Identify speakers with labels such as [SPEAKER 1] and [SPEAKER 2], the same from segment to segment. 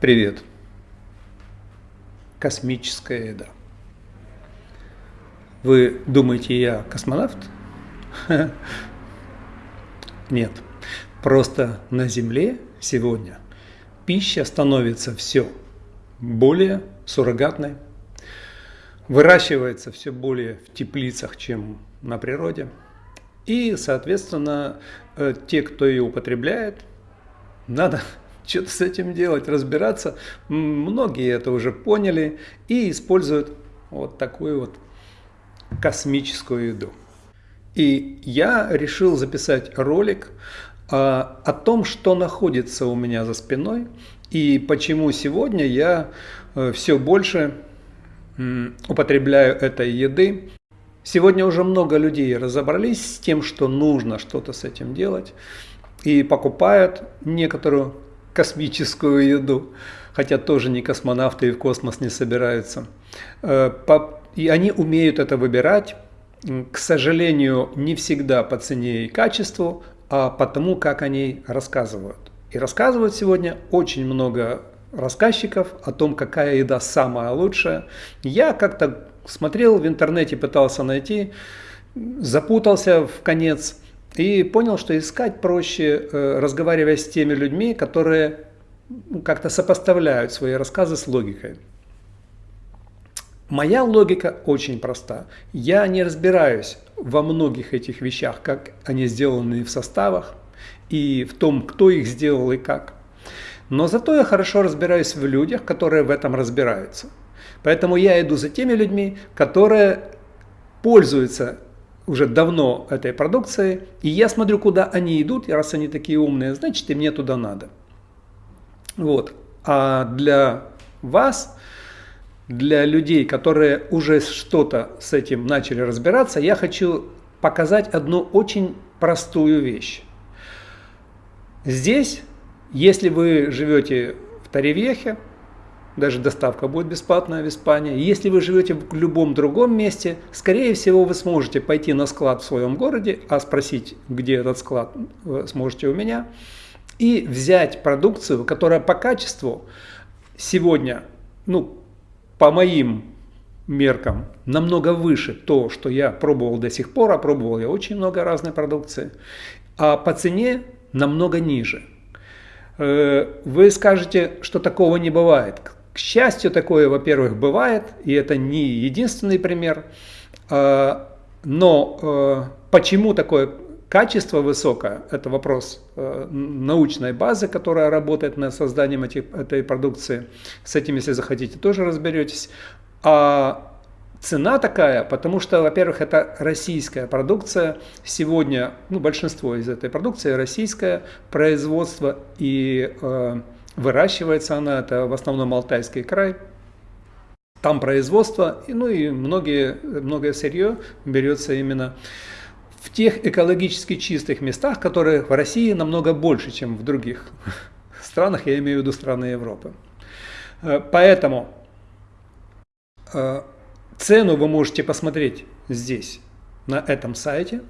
[SPEAKER 1] Привет. Космическая еда. Вы думаете, я космонавт? Нет. Просто на Земле сегодня пища становится все более суррогатной, выращивается все более в теплицах, чем на природе. И, соответственно, э, те, кто ее употребляет, надо что-то с этим делать, разбираться. Многие это уже поняли и используют вот такую вот космическую еду. И я решил записать ролик а, о том, что находится у меня за спиной и почему сегодня я а, все больше употребляю этой еды. Сегодня уже много людей разобрались с тем, что нужно что-то с этим делать и покупают некоторую космическую еду, хотя тоже не космонавты и в космос не собираются. Э, и они умеют это выбирать, к сожалению, не всегда по цене и качеству, а по тому, как они рассказывают. И рассказывают сегодня очень много рассказчиков о том, какая еда самая лучшая. Я как-то смотрел в интернете, пытался найти, запутался в конец – и понял, что искать проще, э, разговаривая с теми людьми, которые ну, как-то сопоставляют свои рассказы с логикой. Моя логика очень проста. Я не разбираюсь во многих этих вещах, как они сделаны в составах и в том, кто их сделал и как. Но зато я хорошо разбираюсь в людях, которые в этом разбираются. Поэтому я иду за теми людьми, которые пользуются уже давно этой продукцией, и я смотрю, куда они идут, и раз они такие умные, значит и мне туда надо. Вот. А для вас, для людей, которые уже что-то с этим начали разбираться, я хочу показать одну очень простую вещь. Здесь, если вы живете в Таревехе, даже доставка будет бесплатная в Испании. Если вы живете в любом другом месте, скорее всего вы сможете пойти на склад в своем городе, а спросить, где этот склад, вы сможете у меня, и взять продукцию, которая по качеству сегодня, ну, по моим меркам, намного выше то, что я пробовал до сих пор, а пробовал я очень много разной продукции, а по цене намного ниже. Э, вы скажете, что такого не бывает. К счастью, такое, во-первых, бывает, и это не единственный пример. А, но а, почему такое качество высокое, это вопрос а, научной базы, которая работает над созданием этой продукции. С этим, если захотите, тоже разберетесь. А цена такая, потому что, во-первых, это российская продукция. Сегодня ну, большинство из этой продукции российское производство и Выращивается она, это в основном Алтайский край. Там производство, ну и многие, многое сырье берется именно в тех экологически чистых местах, которые в России намного больше, чем в других странах, я имею в виду страны Европы. Э, поэтому э, цену вы можете посмотреть здесь, на этом сайте.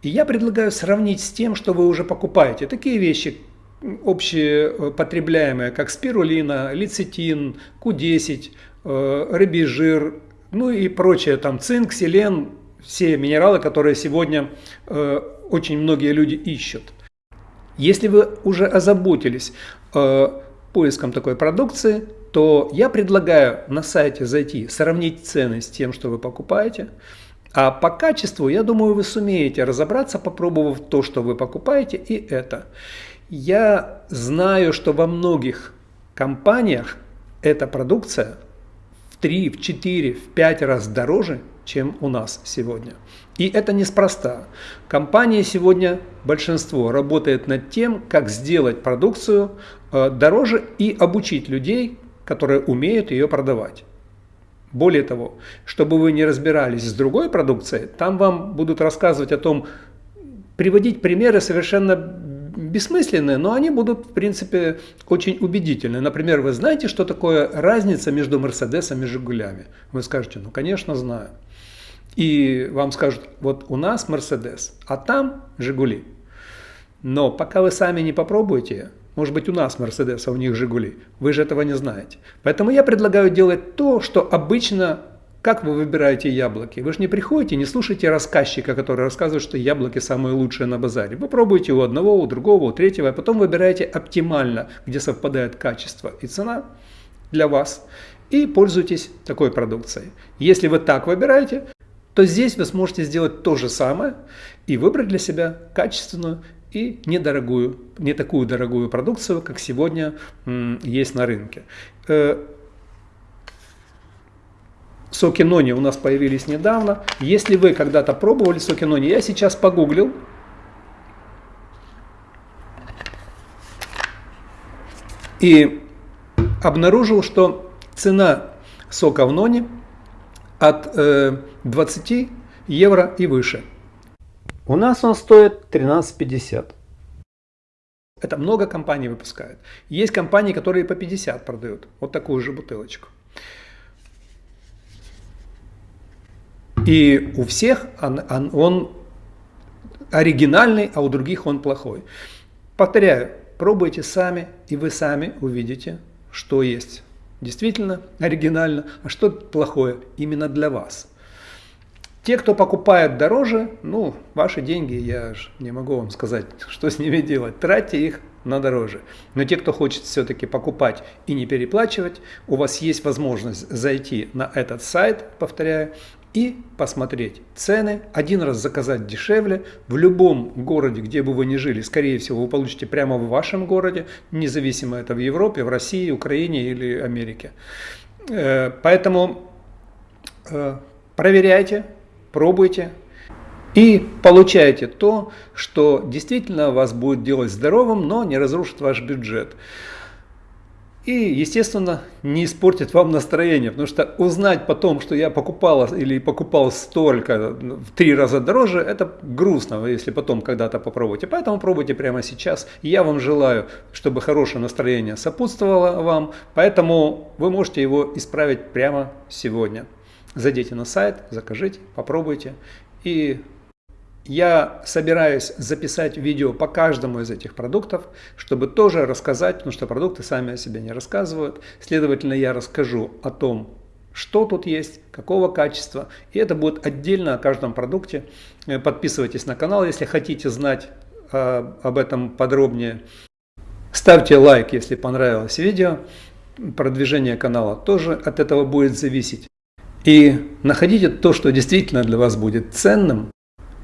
[SPEAKER 1] И я предлагаю сравнить с тем, что вы уже покупаете. Такие вещи, общепотребляемые, как спирулина, лецитин, Q10, э, рыбий жир, ну и прочее, там цинк, селен, все минералы, которые сегодня э, очень многие люди ищут. Если вы уже озаботились э, поиском такой продукции, то я предлагаю на сайте зайти, сравнить цены с тем, что вы покупаете. А по качеству, я думаю, вы сумеете разобраться, попробовав то, что вы покупаете, и это. Я знаю, что во многих компаниях эта продукция в 3, в 4, в 5 раз дороже, чем у нас сегодня. И это неспроста. Компания сегодня, большинство, работает над тем, как сделать продукцию э, дороже и обучить людей, которые умеют ее продавать. Более того, чтобы вы не разбирались с другой продукцией, там вам будут рассказывать о том, приводить примеры совершенно бессмысленные, но они будут, в принципе, очень убедительны. Например, вы знаете, что такое разница между Мерседесом и Жигулями? Вы скажете, ну, конечно, знаю. И вам скажут, вот у нас Мерседес, а там Жигули. Но пока вы сами не попробуете, Может быть у нас Мерседес, а у них Жигули. Вы же этого не знаете. Поэтому я предлагаю делать то, что обычно как вы выбираете яблоки? Вы же не приходите, не слушайте рассказчика, который рассказывает, что яблоки самые лучшие на базаре. Вы пробуете у одного, у другого, у третьего, а потом выбираете оптимально, где совпадает качество и цена для вас, и пользуйтесь такой продукцией. Если вы так выбираете, то здесь вы сможете сделать то же самое и выбрать для себя качественную и недорогую, не такую дорогую продукцию, как сегодня есть на рынке. Э, соки нони у нас появились недавно. Если вы когда-то пробовали соки нони, я сейчас погуглил. И обнаружил, что цена сока в нони от э, 20 евро и выше. У нас он стоит 13,50. Это много компаний выпускают. Есть компании, которые по 50 продают. Вот такую же бутылочку. И у всех он, он, он оригинальный, а у других он плохой. Повторяю, пробуйте сами, и вы сами увидите, что есть действительно оригинально, а что плохое именно для вас. Те, кто покупает дороже, ну, ваши деньги, я же не могу вам сказать, что с ними делать. Тратьте их на дороже. Но те, кто хочет все-таки покупать и не переплачивать, у вас есть возможность зайти на этот сайт, повторяю, и посмотреть цены, один раз заказать дешевле, в любом городе, где бы вы ни жили, скорее всего, вы получите прямо в вашем городе, независимо это в Европе, в России, Украине или Америке. Э, поэтому э, проверяйте, пробуйте и получайте то, что действительно вас будет делать здоровым, но не разрушит ваш бюджет. И, естественно, не испортит вам настроение, потому что узнать потом, что я покупал или покупал столько, в три раза дороже, это грустно, если потом когда-то попробуете. Поэтому пробуйте прямо сейчас. Я вам желаю, чтобы хорошее настроение сопутствовало вам, поэтому вы можете его исправить прямо сегодня. Зайдите на сайт, закажите, попробуйте и я собираюсь записать видео по каждому из этих продуктов, чтобы тоже рассказать, потому что продукты сами о себе не рассказывают. Следовательно, я расскажу о том, что тут есть, какого качества. И это будет отдельно о каждом продукте. Э, подписывайтесь на канал, если хотите знать э, об этом подробнее. Ставьте лайк, если понравилось видео. Продвижение канала тоже от этого будет зависеть. И находите то, что действительно для вас будет ценным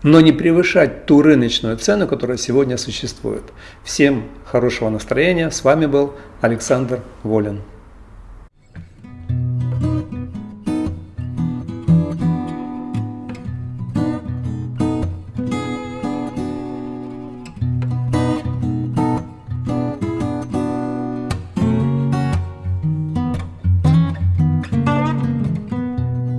[SPEAKER 1] но не превышать ту рыночную цену, которая сегодня существует. Всем хорошего настроения. С вами был Александр Волин.